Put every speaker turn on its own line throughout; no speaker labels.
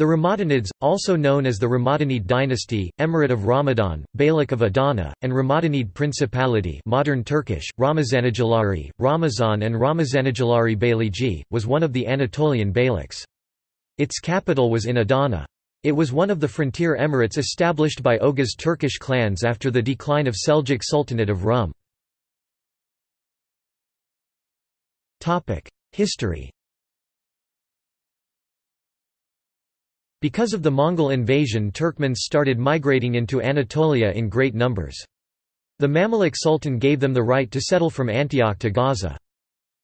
The Ramadanids, also known as the Ramadanid dynasty, Emirate of Ramadan, Beylik of Adana, and Ramadanid Principality modern Turkish, Ramazanoğulları, Ramazan and Ramazanoğulları Beyligi, was one of the Anatolian beyliks. Its capital was in Adana. It was one of the frontier emirates established by Oghuz Turkish clans after the decline of Seljuk Sultanate of Rum. History Because of the Mongol invasion Turkmens started migrating into Anatolia in great numbers. The Mamluk Sultan gave them the right to settle from Antioch to Gaza.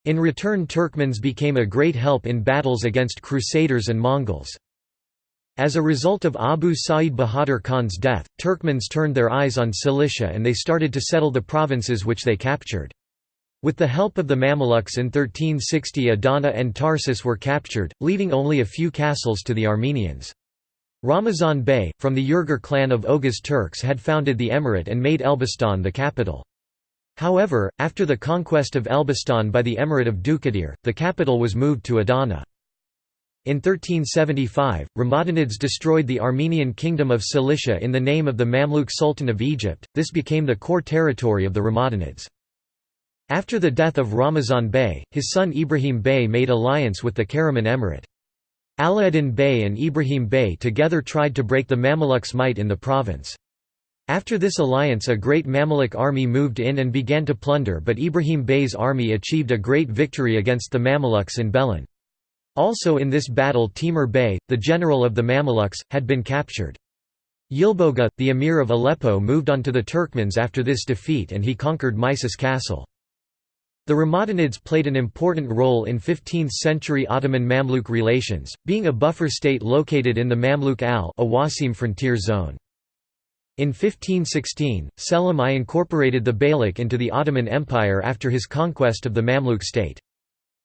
In return Turkmens became a great help in battles against Crusaders and Mongols. As a result of Abu Sa'id Bahadur Khan's death, Turkmens turned their eyes on Cilicia and they started to settle the provinces which they captured. With the help of the Mamelukes in 1360 Adana and Tarsus were captured, leaving only a few castles to the Armenians. Ramazan Bey, from the Yüreğir clan of Oghuz Turks had founded the emirate and made Elbistan the capital. However, after the conquest of Elbistan by the emirate of Dulkadir, the capital was moved to Adana. In 1375, Ramadanids destroyed the Armenian kingdom of Cilicia in the name of the Mamluk Sultan of Egypt, this became the core territory of the Ramadanids. After the death of Ramazan Bey, his son Ibrahim Bey made alliance with the Karaman Emirate. Alauddin Bey and Ibrahim Bey together tried to break the Mamluks' might in the province. After this alliance a great Mamluk army moved in and began to plunder but Ibrahim Bey's army achieved a great victory against the Mamluks in Belen. Also in this battle Timur Bey, the general of the Mamluks, had been captured. Yilboga, the emir of Aleppo moved on to the Turkmens after this defeat and he conquered Misis castle. The Ramadanids played an important role in 15th-century Ottoman-Mamluk relations, being a buffer state located in the Mamluk al-Awasim frontier zone. In 1516, Selim I incorporated the Beylik into the Ottoman Empire after his conquest of the Mamluk state.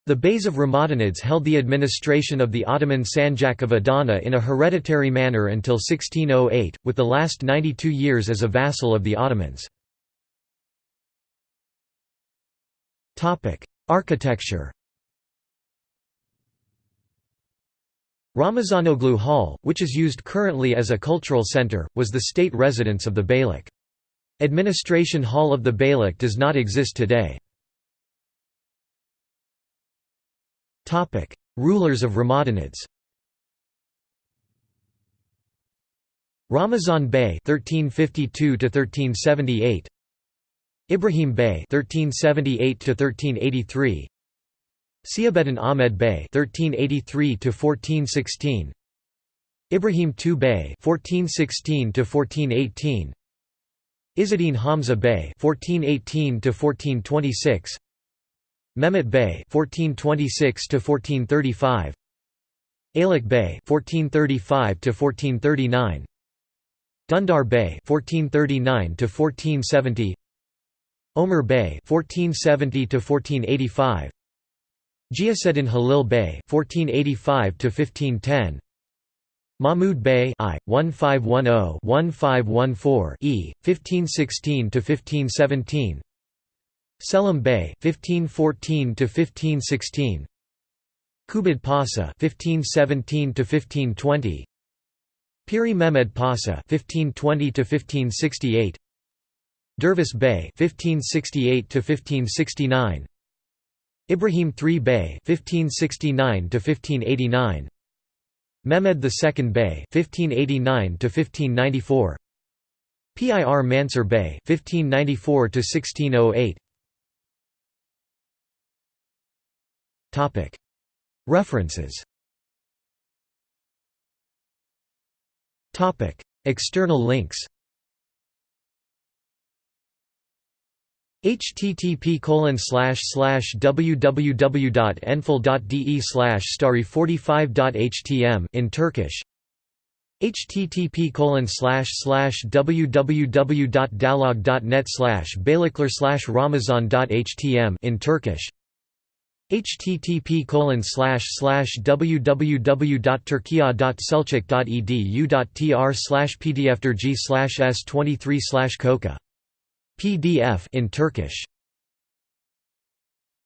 The Beys of Ramadanids held the administration of the Ottoman Sanjak of Adana in a hereditary manner until 1608, with the last 92 years as a vassal of the Ottomans. Architecture Ramazanoglu Hall, which is used currently as a cultural center, was the state residence of the Beylik. Administration Hall of the Beylik does not exist today. Rulers of Ramadanids Ramazan Bey 1352 1378 Ibrahim Bey (1378–1383), Sihabeddin Ahmed Bey (1383–1416), Ibrahim II Bey (1416–1418), Izzeddin Hamza Bey (1418–1426), Mehmet Bey (1426–1435), Alik Bey (1435–1439), Dundar Bey (1439–1470), Omar Bey (1470–1485), Ghiyaseddin Halil Bey (1485–1510), Mahmud Bey I 1510-1514 E 1516–1517, Selim Bey 1514–1516, Kubad Pasha 1517–1520, Piri Mehmed Pasha 1520–1568. Dervis Bey (1568–1569), Ibrahim III Bey (1569–1589), Mehmed II Bey (1589–1594), Pir Mansur Bey (1594–1608). Topic. References. Topic. External links http colon slash slash www.enfil.de slash story45.htm in Turkish. Http colon slash slash beylikler slash ramazan.htm in Turkish. Http colon slash slash pdfderg slash s23 slash coca PDF in Turkish